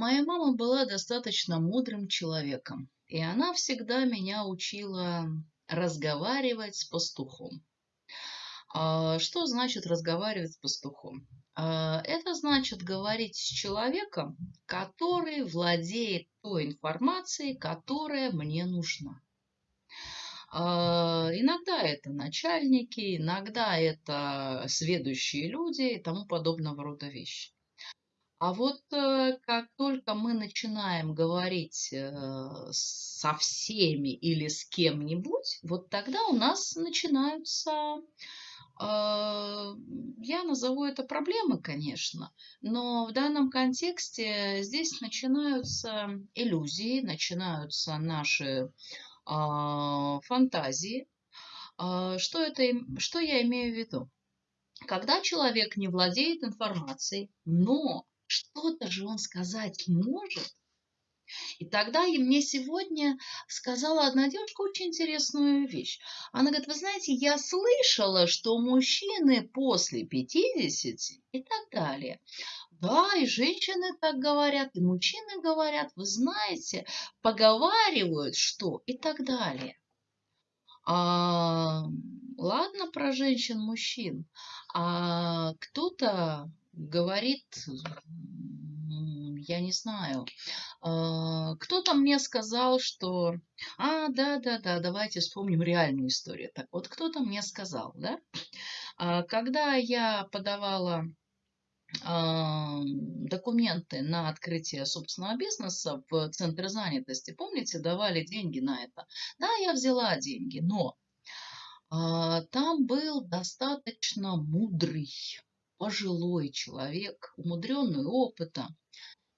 моя мама была достаточно мудрым человеком, и она всегда меня учила разговаривать с пастухом. А, что значит разговаривать с пастухом? А, это значит говорить с человеком, который владеет той информацией, которая мне нужна. А, иногда это начальники, иногда это сведущие люди и тому подобного рода вещи. А вот э, как только мы начинаем говорить э, со всеми или с кем-нибудь, вот тогда у нас начинаются а, я назову это проблемы, конечно, но в данном контексте здесь начинаются иллюзии, начинаются наши а, фантазии. А, что, это, что я имею в виду? Когда человек не владеет информацией, но что-то же он сказать может, и тогда и мне сегодня сказала одна девушка очень интересную вещь. Она говорит, вы знаете, я слышала, что мужчины после 50 и так далее. Да, и женщины так говорят, и мужчины говорят, вы знаете, поговаривают, что и так далее. А, ладно про женщин-мужчин, а кто-то говорит я не знаю. А, кто-то мне сказал, что... А, да-да-да, давайте вспомним реальную историю. Так вот, кто-то мне сказал, да, а, когда я подавала а, документы на открытие собственного бизнеса в центре занятости, помните, давали деньги на это. Да, я взяла деньги, но там был достаточно мудрый, пожилой человек, умудренный опытом,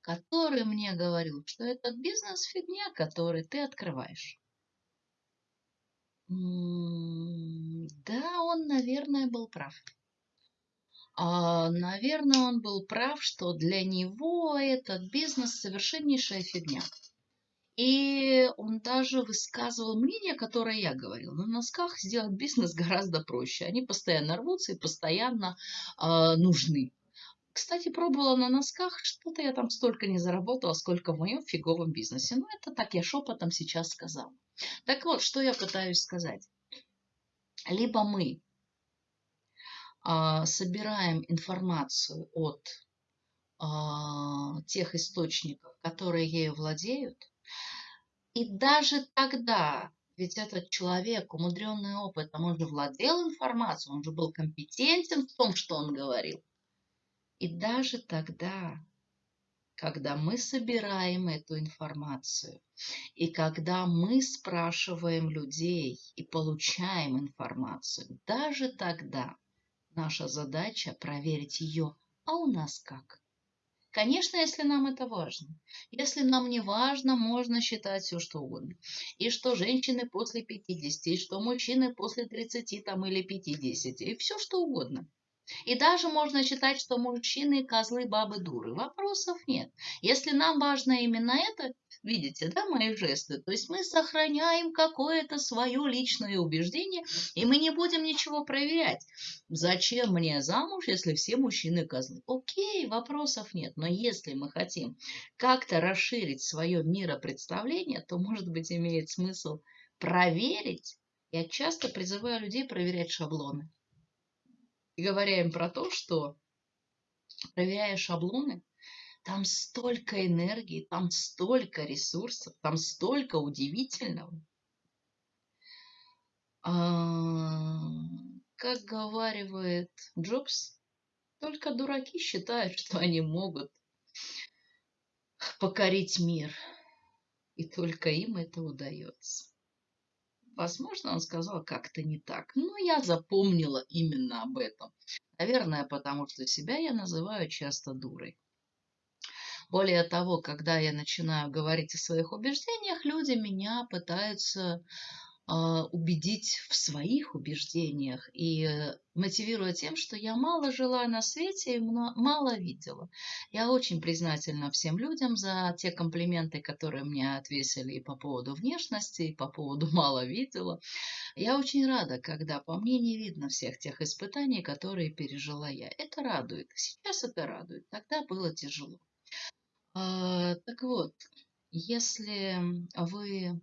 который мне говорил, что этот бизнес фигня, который ты открываешь. Да, он, наверное, был прав. А, наверное, он был прав, что для него этот бизнес совершеннейшая фигня. И он даже высказывал мнение, которое я говорила. На носках сделать бизнес гораздо проще. Они постоянно рвутся и постоянно э, нужны. Кстати, пробовала на носках, что-то я там столько не заработала, сколько в моем фиговом бизнесе. Ну, это так я шепотом сейчас сказала. Так вот, что я пытаюсь сказать. Либо мы а, собираем информацию от а, тех источников, которые ею владеют, и даже тогда, ведь этот человек, умудренный опытом, он же владел информацией, он же был компетентен в том, что он говорил. И даже тогда, когда мы собираем эту информацию, и когда мы спрашиваем людей и получаем информацию, даже тогда наша задача проверить ее, а у нас как? Конечно, если нам это важно. Если нам не важно, можно считать все, что угодно. И что женщины после 50, и что мужчины после 30 там, или 50, и все, что угодно. И даже можно считать, что мужчины козлы, бабы дуры. Вопросов нет. Если нам важно именно это, видите, да, мои жесты, то есть мы сохраняем какое-то свое личное убеждение, и мы не будем ничего проверять. Зачем мне замуж, если все мужчины козлы? Окей, вопросов нет. Но если мы хотим как-то расширить свое миропредставление, то, может быть, имеет смысл проверить. Я часто призываю людей проверять шаблоны. И говоря им про то, что проверяя шаблоны, там столько энергии, там столько ресурсов, там столько удивительного. А, как говаривает Джобс, только дураки считают, что они могут покорить мир. И только им это удается. Возможно, он сказал как-то не так. Но я запомнила именно об этом. Наверное, потому что себя я называю часто дурой. Более того, когда я начинаю говорить о своих убеждениях, люди меня пытаются а, убедить в своих убеждениях и э, мотивируя тем, что я мало жила на свете и мало видела. Я очень признательна всем людям за те комплименты, которые мне отвесили и по поводу внешности, и по поводу мало видела. Я очень рада, когда по мне не видно всех тех испытаний, которые пережила я. Это радует. Сейчас это радует. Тогда было тяжело. А, так вот, если вы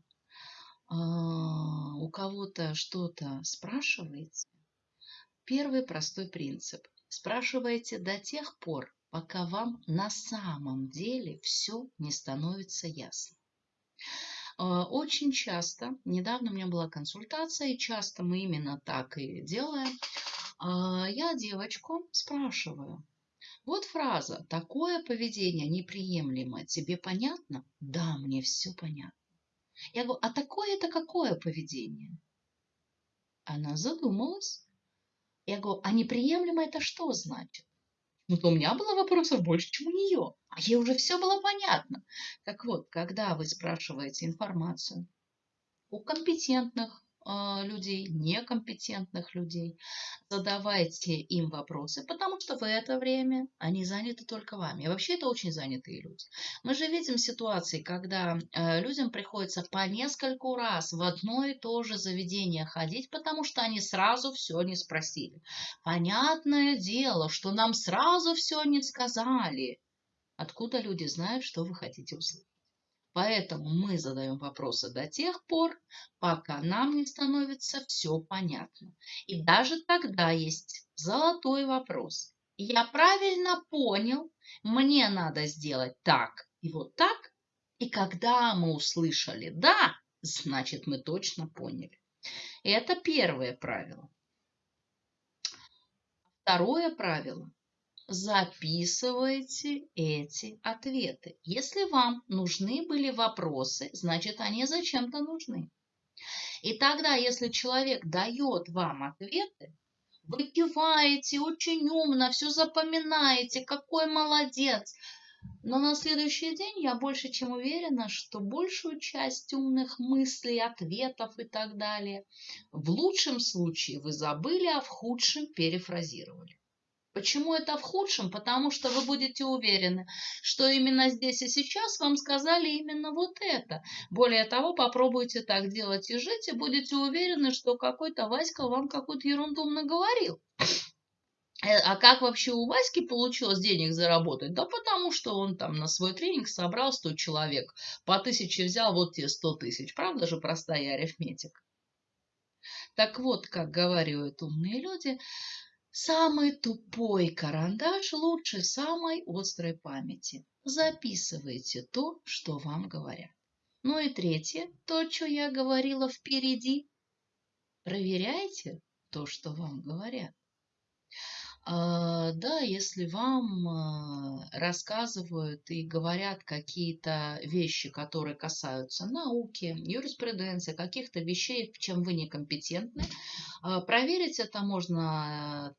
а, у кого-то что-то спрашиваете, первый простой принцип. Спрашивайте до тех пор, пока вам на самом деле все не становится ясно. А, очень часто, недавно у меня была консультация, и часто мы именно так и делаем, я девочку спрашиваю, вот фраза «такое поведение неприемлемо, тебе понятно?» Да, мне все понятно. Я говорю, а такое это какое поведение? Она задумалась. Я говорю, а неприемлемо это что значит? Ну, то у меня было вопросов больше, чем у нее. А ей уже все было понятно. Так вот, когда вы спрашиваете информацию у компетентных людей, некомпетентных людей. Задавайте им вопросы, потому что в это время они заняты только вами. И вообще это очень занятые люди. Мы же видим ситуации, когда э, людям приходится по нескольку раз в одно и то же заведение ходить, потому что они сразу все не спросили. Понятное дело, что нам сразу все не сказали. Откуда люди знают, что вы хотите услышать? Поэтому мы задаем вопросы до тех пор, пока нам не становится все понятно. И даже тогда есть золотой вопрос. Я правильно понял, мне надо сделать так и вот так. И когда мы услышали «да», значит мы точно поняли. Это первое правило. Второе правило записывайте эти ответы. Если вам нужны были вопросы, значит они зачем-то нужны. И тогда, если человек дает вам ответы, вы киваете очень умно, все запоминаете, какой молодец. Но на следующий день я больше чем уверена, что большую часть умных мыслей, ответов и так далее в лучшем случае вы забыли, а в худшем перефразировали. Почему это в худшем? Потому что вы будете уверены, что именно здесь и сейчас вам сказали именно вот это. Более того, попробуйте так делать и жить, и будете уверены, что какой-то Васька вам какую-то ерунду наговорил. Э, а как вообще у Васьки получилось денег заработать? Да потому что он там на свой тренинг собрал 100 человек, по тысяче взял, вот тебе 100 тысяч. Правда же простая арифметика? Так вот, как говорят умные люди, Самый тупой карандаш лучше самой острой памяти. Записывайте то, что вам говорят. Ну и третье, то, что я говорила впереди. Проверяйте то, что вам говорят. А, да, если вам а, рассказывают и говорят какие-то вещи, которые касаются науки, юриспруденции, каких-то вещей, в чем вы некомпетентны, а, проверить это можно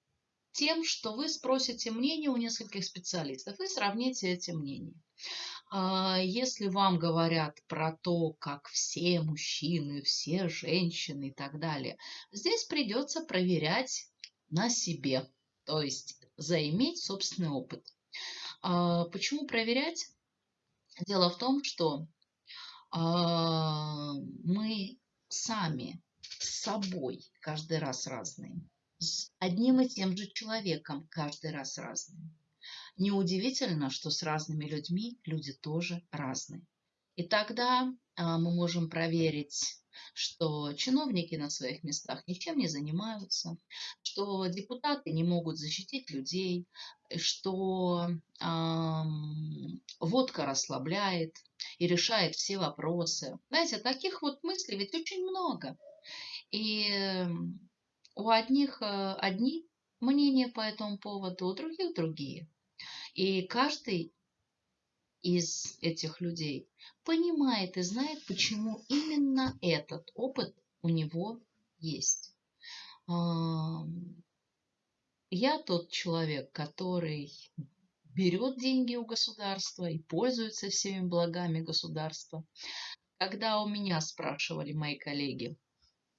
тем, что вы спросите мнение у нескольких специалистов и сравните эти мнения. А, если вам говорят про то, как все мужчины, все женщины и так далее, здесь придется проверять на себе, то есть заиметь собственный опыт. А, почему проверять? Дело в том, что а, мы сами с собой каждый раз разные с одним и тем же человеком каждый раз разным. Неудивительно, что с разными людьми люди тоже разные. И тогда а, мы можем проверить, что чиновники на своих местах ничем не занимаются, что депутаты не могут защитить людей, что а, водка расслабляет и решает все вопросы. Знаете, таких вот мыслей ведь очень много. И у одних э, одни мнения по этому поводу, у других другие. И каждый из этих людей понимает и знает, почему именно этот опыт у него есть. Я тот человек, который берет деньги у государства и пользуется всеми благами государства. Когда у меня спрашивали мои коллеги,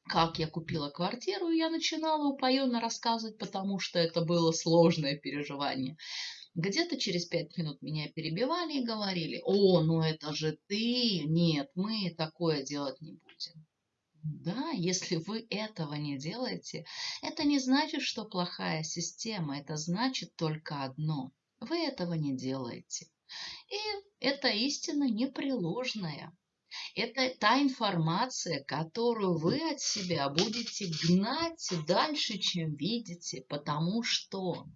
как я купила квартиру, я начинала упоенно рассказывать, потому что это было сложное переживание. Где-то через пять минут меня перебивали и говорили, о, ну это же ты, нет, мы такое делать не будем. Да, если вы этого не делаете, это не значит, что плохая система, это значит только одно. Вы этого не делаете. И это истина непреложная. Это та информация, которую вы от себя будете гнать дальше, чем видите, потому что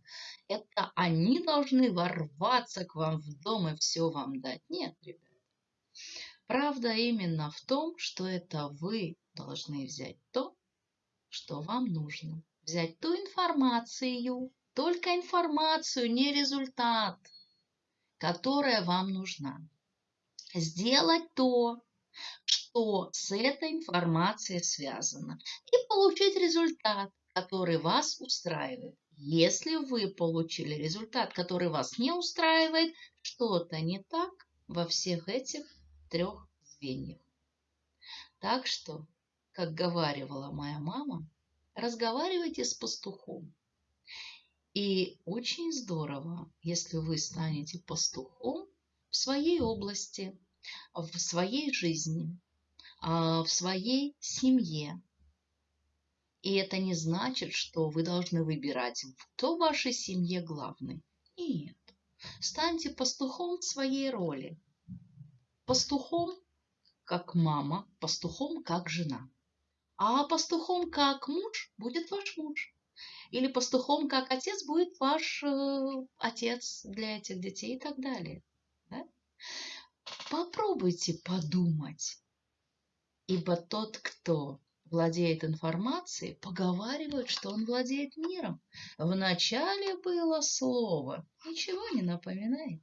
это они должны ворваться к вам в дом и все вам дать. Нет, ребят. Правда именно в том, что это вы должны взять то, что вам нужно. Взять ту информацию, только информацию, не результат, которая вам нужна сделать то, что с этой информацией связано, и получить результат, который вас устраивает. Если вы получили результат, который вас не устраивает, что-то не так во всех этих трех звеньях. Так что, как говаривала моя мама, разговаривайте с пастухом. И очень здорово, если вы станете пастухом в своей области, в своей жизни, а, в своей семье. И это не значит, что вы должны выбирать, кто в вашей семье главный. Нет. Станьте пастухом своей роли. Пастухом как мама, пастухом как жена. А пастухом как муж будет ваш муж. Или пастухом как отец будет ваш э, отец для этих детей и так далее. Попробуйте подумать. Ибо тот, кто владеет информацией, поговаривает, что он владеет миром. В начале было слово. Ничего не напоминает.